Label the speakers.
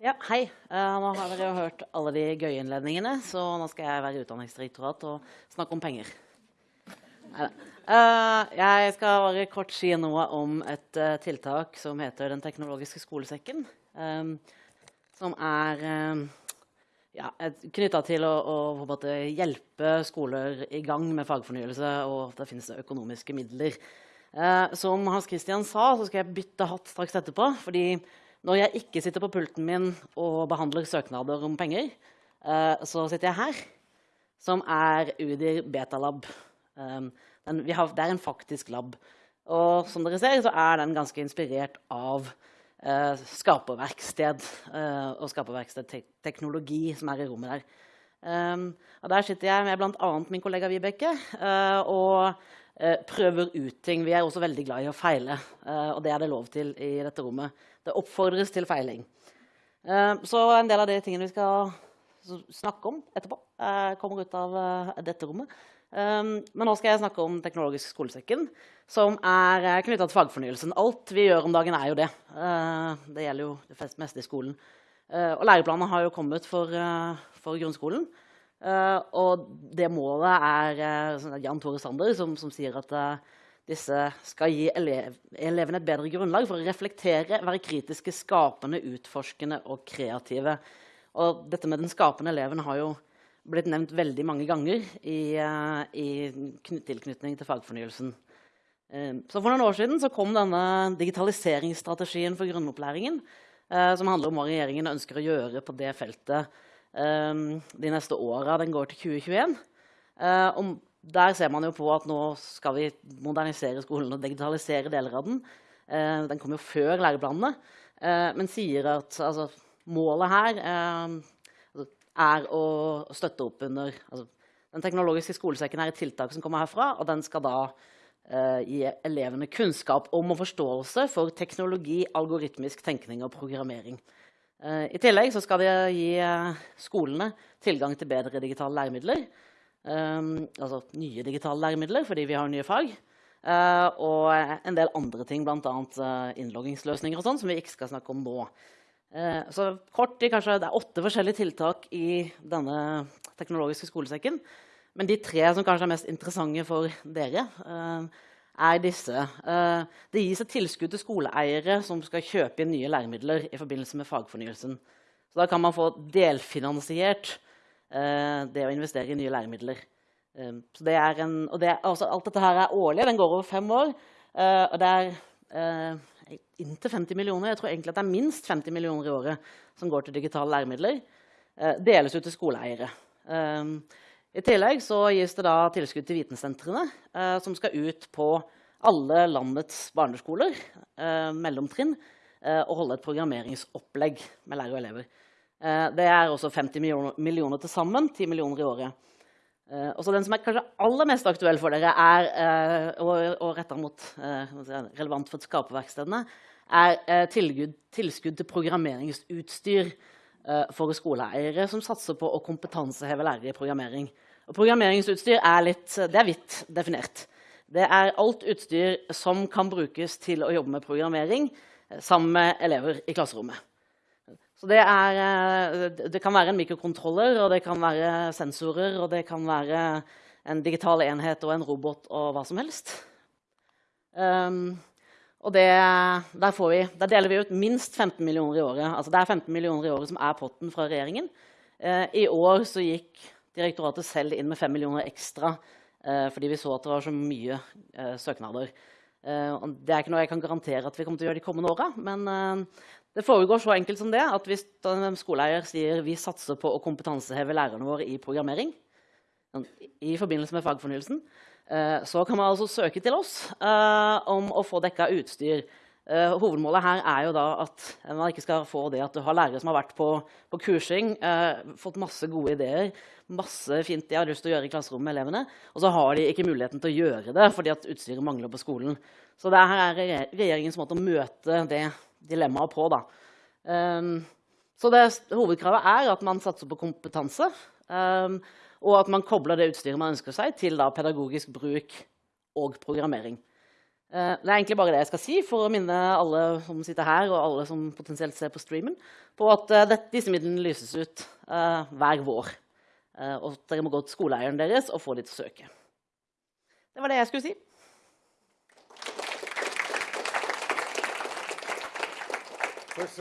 Speaker 1: Ja, hei. Uh, nå har dere hørt alle de gøye innledningene, så nå skal jeg være i Utdanningsdirektoratet og snakke om penger. Uh, jeg skal bare kort si noe om et uh, tiltak som heter Den teknologiske skolesekken. Um, som er um, ja, knytta til å, å hjelpe skoler i gang med fagfornyelse, og at det finnes økonomiske midler. som Hans Christian sa, så skal jeg bytte hatt straks etterpå. fordi når jeg ikke sitter på pulten min og behandler søknader om penger, uh, så sitter jeg her, som er UDIR Betalab. Um, det er en faktisk lab. Og som dere ser, så er den ganske inspirert av uh, skaperverksted og skaperverkstedteknologi som er i rommet der. Og der sitter jeg med bl.a. min kollega Vibeke og prøver ut ting. Vi er også veldig glad i å feile, og det er det lov til i dette rommet. Det oppfordres til feiling. Eh, så en del av de tingene vi skal snakke om etterpå, eh, kommer ut av eh, dette rommet. Men nå skal jeg snakke om teknologisk skolesekken, som er knytta til fagfornyelsen. Alt vi gjør om dagen, er jo det. Det gjelder jo det meste i skolen. Og læreplanene har jo kommet for, for grunnskolen. Og det målet er Jan Tore Sander som, som sier at disse skal gi elev, elevene et bedre grunnlag for å reflektere, være kritiske, skapende, utforskende og kreative. Og dette med den skapende eleven har jo blitt nevnt veldig mange ganger i, uh, i tilknytning til fagfornyelsen. Uh, så For noen år siden kom denne digitaliseringsstrategien for grunnopplæringen, uh, som handler om hva regjeringen ønsker å gjøre på det feltet de neste åra. Den går til 2021. om der ser man jo på at nå skal vi modernisere skolen og digitalisere deler av den. Eh, den kom jo før læreplanene, eh, men sier at altså, målet her eh, altså, er å støtte opp under altså, Den teknologiske skolesekken er et tiltak som kommer herfra, og den skal da eh, gi elevene kunnskap om og forståelse for teknologi, algoritmisk tenkning og programmering. Eh, I tillegg skal de gi eh, skolene tilgang til bedre digitale læremidler. Um, altså nye digitale læremidler fordi vi har nye fag. Uh, og en del andre ting, bl.a. Innloggingsløsninger og sånn, som vi ikke skal snakke om nå. Så kort, kanskje, det er åtte forskjellige tiltak i denne teknologiske skolesekken. Men de tre som kanskje er mest interessante for dere, er disse. Uh, det gis et tilskudd til skoleeiere som skal kjøpe inn nye læremidler i forbindelse med fagfornyelsen. Så da kan man få delfinansiert Eh, det å investere i nye læremidler. Eh, det en, det, altså, alt dette her er årlig. Den går over fem år. Eh, og det er inntil 50 millioner. Jeg tror egentlig at det er minst 50 millioner i året som går til digitale læremidler. deles ut til skoleeiere. I tillegg så gis det da tilskudd til vitensentrene, som skal ut på alle landets barneskoler, mellomtrinn, og holde et programmeringsopplegg med lærere og elever. Eh, det er også 50 millioner, millioner til sammen. 10 millioner i året. Uh, og Den som er kanskje aller mest aktuell for dere, er, uh, og, og retta mot relevant for skaperverkstedene, er tilskudd, tilskudd, til programmeringsutstyr for skoleeiere som satser på å kompetanseheve lærere i programmering. Og programmeringsutstyr er, litt, det er vidt definert. Det er alt utstyr som kan brukes til å jobbe med programmering sammen med elever i klasserommet. Det, er, eh, det, kan være en mikrokontroller, og det kan være sensorer, og det kan være en digital enhet og en robot og hva som helst. Um, og det, der, vi, der, deler vi ut minst 15 millioner i året. Altså det er 15 millioner i året som er potten fra regjeringen. Eh, I år så gikk direktoratet selv inn med 5 millioner ekstra eh, fordi vi så at det var så mye eh, søknader. det er ikke noe jeg kan garantere at vi kommer til å gjøre de kommende åra, men det foregår så enkelt som det at hvis en skoleeier sier vi satser på å kompetanseheve lærerne våre i programmering, sånn, i forbindelse med fagfornyelsen, eh, så kan man altså søke til oss eh, om å få dekka utstyr. Eh, hovedmålet her er jo da at man ikke skal få det at du har lærere som har vært på, på kursing, fått masse gode ideer, masse fint de har lyst til å gjøre i klasserommet med elevene, og så har de ikke muligheten til å gjøre det fordi at utstyret mangler på skolen. Så det her er regjeringens måte å møte det dilemmaet på. Da. Um, så det, hovedkravet er at man satser på kompetanse, um, og at man kobler det utstyret man ønsker seg, til da, pedagogisk bruk og programmering. Eh, det er egentlig bare det jeg skal si for å minne alle som sitter her, og alle som potensielt ser på streamen, på at uh, disse midlene lyses ut uh, hver vår. Og dere må gå til skoleeieren deres og få dem til å søke. Det var det jeg skulle si.